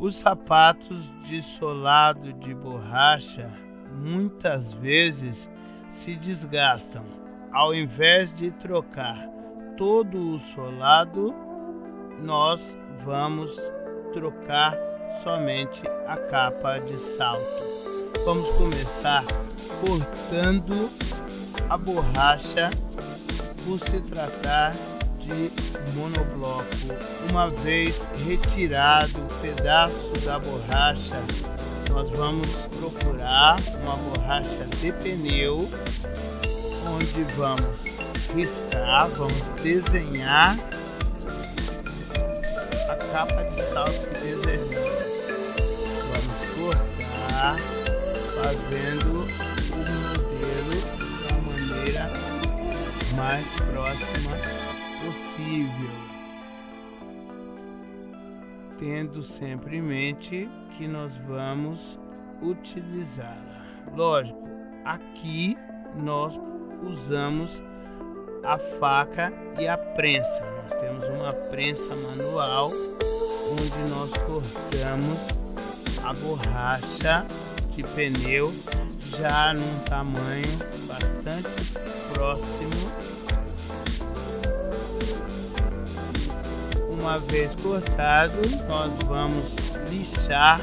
Os sapatos de solado de borracha muitas vezes se desgastam. Ao invés de trocar todo o solado, nós vamos trocar somente a capa de salto. Vamos começar cortando a borracha por se tratar de monobloco. Uma vez retirado o pedaço da borracha, nós vamos procurar uma borracha de pneu, onde vamos riscar, vamos desenhar a capa de salto que desejamos. Vamos cortar, fazendo o modelo da maneira mais próxima possível, tendo sempre em mente que nós vamos utilizá-la. Lógico, aqui nós usamos a faca e a prensa. Nós temos uma prensa manual onde nós cortamos a borracha de pneu já num tamanho bastante próximo. Uma vez cortado, nós vamos lixar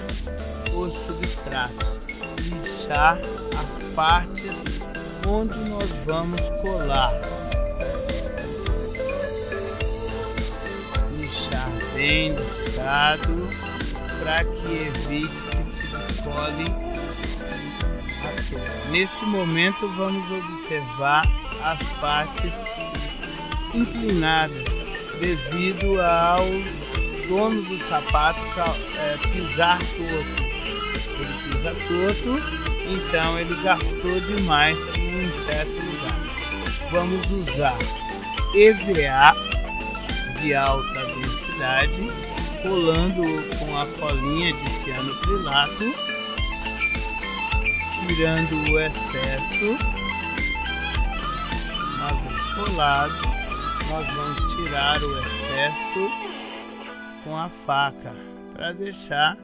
os substratos, lixar as partes onde nós vamos colar. Lixar bem lixado para que evite que se descole Nesse momento vamos observar as partes inclinadas devido ao dono do sapato é, pisar torto. Ele pisa torto, então ele gastou demais em um certo lugar. Vamos usar EVA de alta densidade, colando com a colinha de cianocrilato, tirando o excesso. Uma vez colado, nós vamos tirar o excesso com a faca para deixar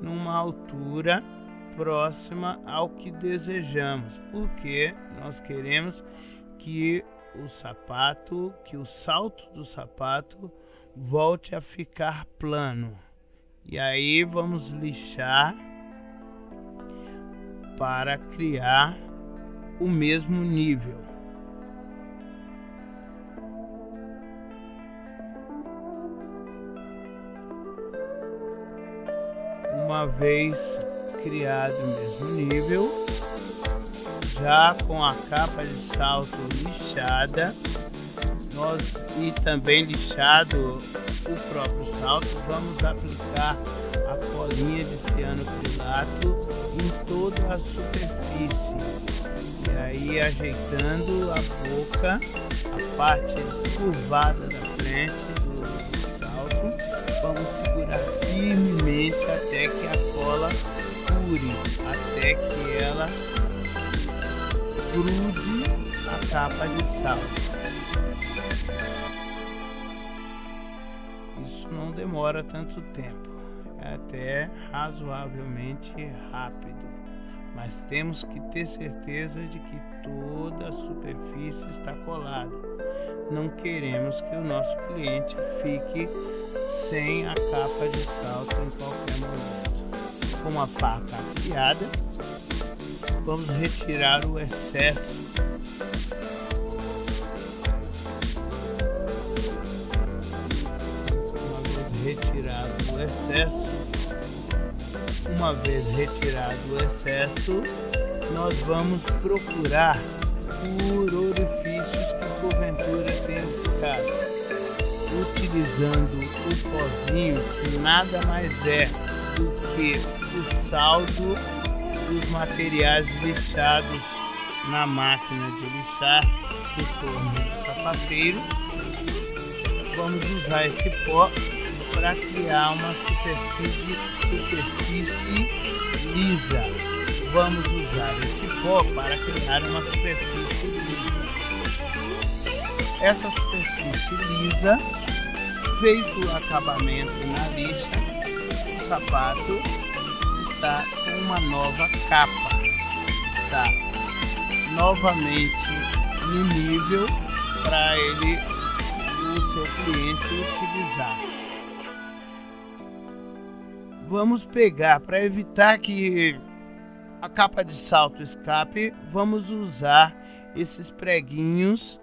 numa altura próxima ao que desejamos, porque nós queremos que o sapato, que o salto do sapato volte a ficar plano. E aí vamos lixar para criar o mesmo nível. Uma vez criado o mesmo nível, já com a capa de salto lixada, nós e também lixado o próprio salto, vamos aplicar a colinha de cianocrilato em toda a superfície. E aí ajeitando a boca, a parte curvada da frente do salto, vamos firmemente até que a cola cure, até que ela grude a capa de sal. Isso não demora tanto tempo, é até razoavelmente rápido, mas temos que ter certeza de que toda a superfície está colada. Não queremos que o nosso cliente fique sem a capa de salto em qualquer momento. Com a faca afiada, vamos retirar o excesso retirado o excesso uma vez retirado o excesso nós vamos procurar por orifícios que porventura tenham ficado utilizando o pozinho que nada mais é do que o saldo dos materiais lixados na máquina de lixar do forno do sapateiro. Vamos usar esse pó para criar uma superfície, superfície lisa. Vamos usar esse pó para criar uma superfície lisa. Essa superfície lisa feito o acabamento na lixa, sapato está com uma nova capa. Está novamente no nível para ele o seu cliente utilizar. Vamos pegar para evitar que a capa de salto escape, vamos usar esses preguinhos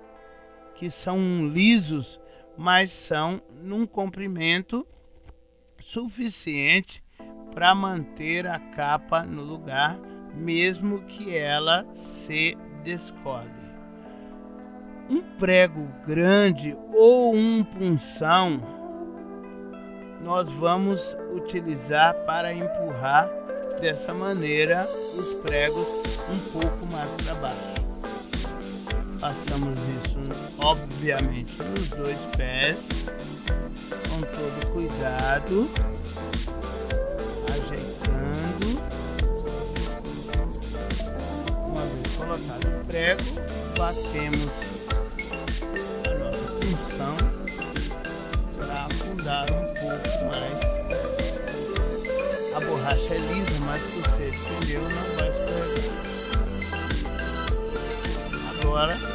que são lisos, mas são num comprimento suficiente para manter a capa no lugar, mesmo que ela se descole. Um prego grande ou um punção nós vamos utilizar para empurrar dessa maneira os pregos um pouco mais para baixo. Passamos obviamente, nos dois pés, com todo cuidado, ajeitando. Uma vez colocado o prego, batemos a nossa função para afundar um pouco mais. A borracha é lisa, mas se você estendeu não vai escorregar. Agora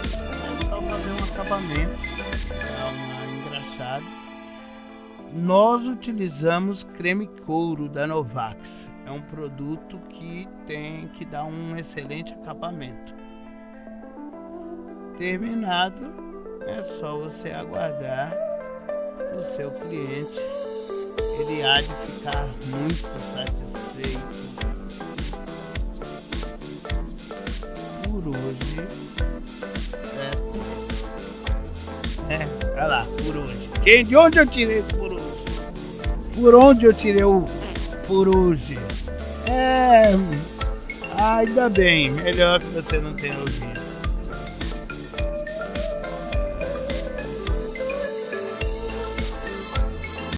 um acabamento, dar uma engraxada. Nós utilizamos creme couro da Novax. É um produto que tem que dar um excelente acabamento. Terminado, é só você aguardar o seu cliente. Ele há de ficar muito satisfeito. Quem, de onde eu tirei esse hoje? Por onde eu tirei o hoje? É. Ainda bem, melhor que você não tenha ouvido.